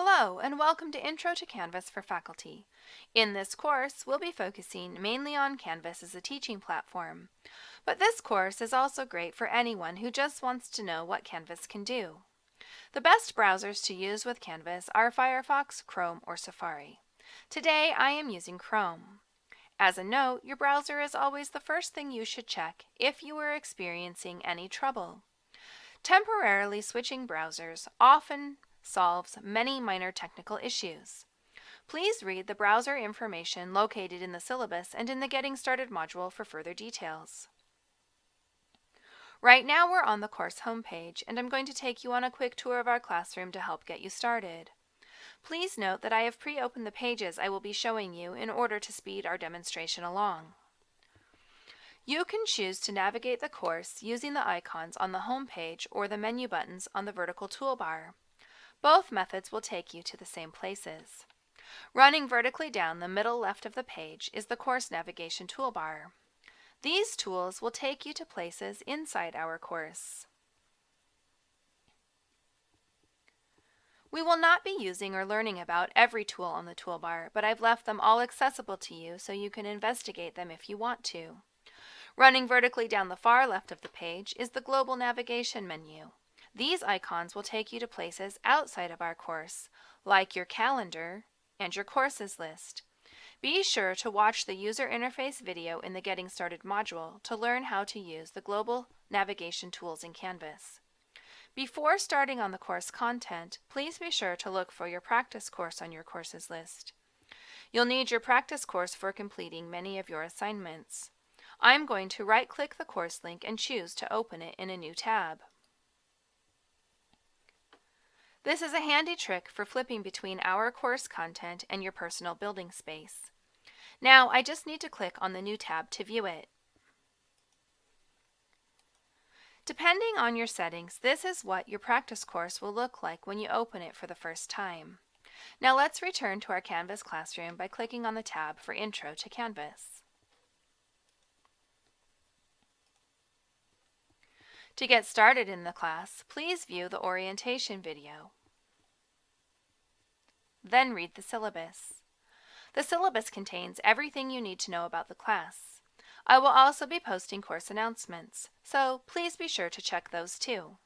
Hello, and welcome to Intro to Canvas for Faculty. In this course, we'll be focusing mainly on Canvas as a teaching platform. But this course is also great for anyone who just wants to know what Canvas can do. The best browsers to use with Canvas are Firefox, Chrome, or Safari. Today, I am using Chrome. As a note, your browser is always the first thing you should check if you are experiencing any trouble. Temporarily switching browsers often solves many minor technical issues. Please read the browser information located in the syllabus and in the Getting Started module for further details. Right now we're on the course homepage and I'm going to take you on a quick tour of our classroom to help get you started. Please note that I have pre-opened the pages I will be showing you in order to speed our demonstration along. You can choose to navigate the course using the icons on the home page or the menu buttons on the vertical toolbar. Both methods will take you to the same places. Running vertically down the middle left of the page is the course navigation toolbar. These tools will take you to places inside our course. We will not be using or learning about every tool on the toolbar, but I've left them all accessible to you so you can investigate them if you want to. Running vertically down the far left of the page is the Global Navigation menu. These icons will take you to places outside of our course, like your calendar and your courses list. Be sure to watch the user interface video in the Getting Started module to learn how to use the global navigation tools in Canvas. Before starting on the course content, please be sure to look for your practice course on your courses list. You'll need your practice course for completing many of your assignments. I'm going to right-click the course link and choose to open it in a new tab. This is a handy trick for flipping between our course content and your personal building space. Now I just need to click on the new tab to view it. Depending on your settings, this is what your practice course will look like when you open it for the first time. Now let's return to our Canvas classroom by clicking on the tab for Intro to Canvas. To get started in the class, please view the orientation video. Then read the syllabus. The syllabus contains everything you need to know about the class. I will also be posting course announcements, so please be sure to check those too.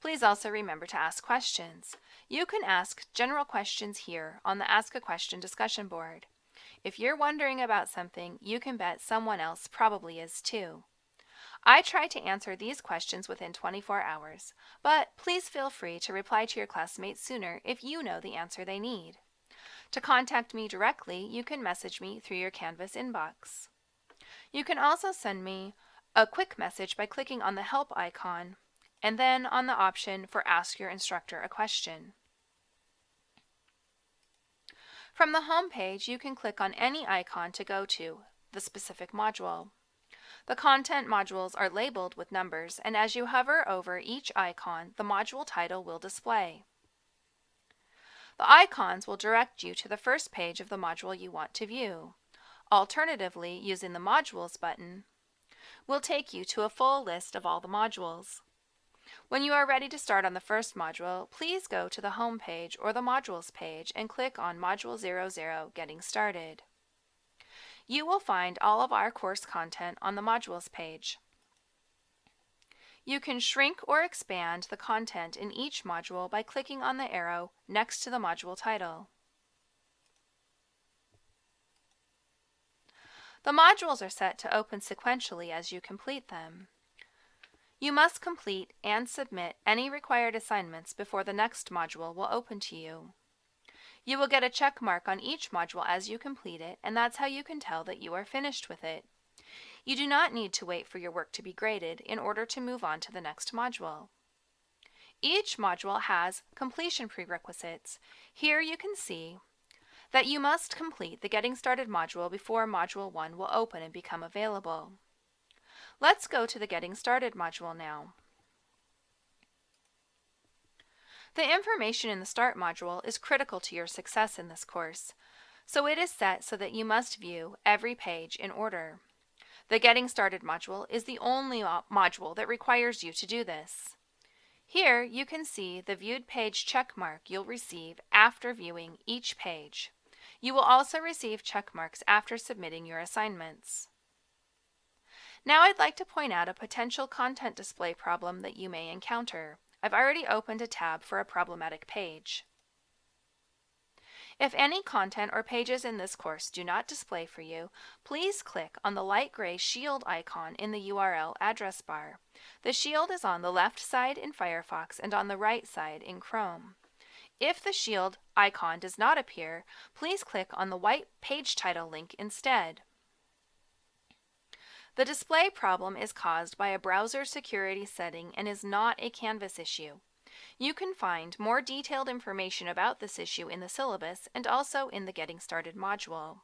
Please also remember to ask questions. You can ask general questions here on the Ask a Question discussion board. If you're wondering about something, you can bet someone else probably is too. I try to answer these questions within 24 hours, but please feel free to reply to your classmates sooner if you know the answer they need. To contact me directly, you can message me through your Canvas inbox. You can also send me a quick message by clicking on the Help icon and then on the option for Ask Your Instructor a Question. From the home page, you can click on any icon to go to the specific module. The content modules are labeled with numbers, and as you hover over each icon, the module title will display. The icons will direct you to the first page of the module you want to view. Alternatively, using the Modules button will take you to a full list of all the modules. When you are ready to start on the first module, please go to the Home page or the Modules page and click on Module 00 Getting Started. You will find all of our course content on the Modules page. You can shrink or expand the content in each module by clicking on the arrow next to the module title. The modules are set to open sequentially as you complete them. You must complete and submit any required assignments before the next module will open to you. You will get a check mark on each module as you complete it, and that's how you can tell that you are finished with it. You do not need to wait for your work to be graded in order to move on to the next module. Each module has completion prerequisites. Here you can see that you must complete the Getting Started module before Module 1 will open and become available. Let's go to the Getting Started module now. The information in the Start module is critical to your success in this course, so it is set so that you must view every page in order. The Getting Started module is the only module that requires you to do this. Here you can see the viewed page check mark you'll receive after viewing each page. You will also receive check marks after submitting your assignments. Now I'd like to point out a potential content display problem that you may encounter. I've already opened a tab for a problematic page. If any content or pages in this course do not display for you, please click on the light gray shield icon in the URL address bar. The shield is on the left side in Firefox and on the right side in Chrome. If the shield icon does not appear, please click on the white page title link instead. The display problem is caused by a browser security setting and is not a Canvas issue. You can find more detailed information about this issue in the syllabus and also in the Getting Started module.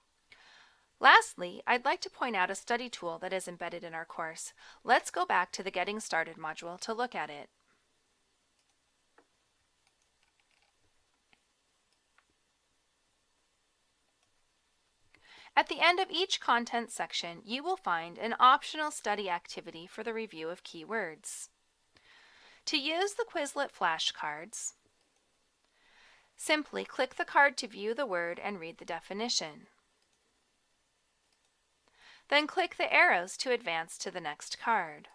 Lastly, I'd like to point out a study tool that is embedded in our course. Let's go back to the Getting Started module to look at it. At the end of each content section, you will find an optional study activity for the review of keywords. To use the Quizlet flashcards, simply click the card to view the word and read the definition. Then click the arrows to advance to the next card.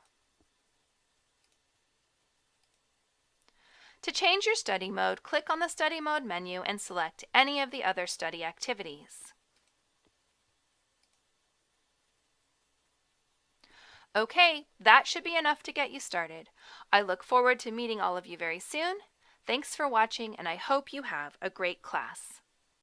To change your study mode, click on the Study Mode menu and select any of the other study activities. Okay, that should be enough to get you started. I look forward to meeting all of you very soon. Thanks for watching and I hope you have a great class.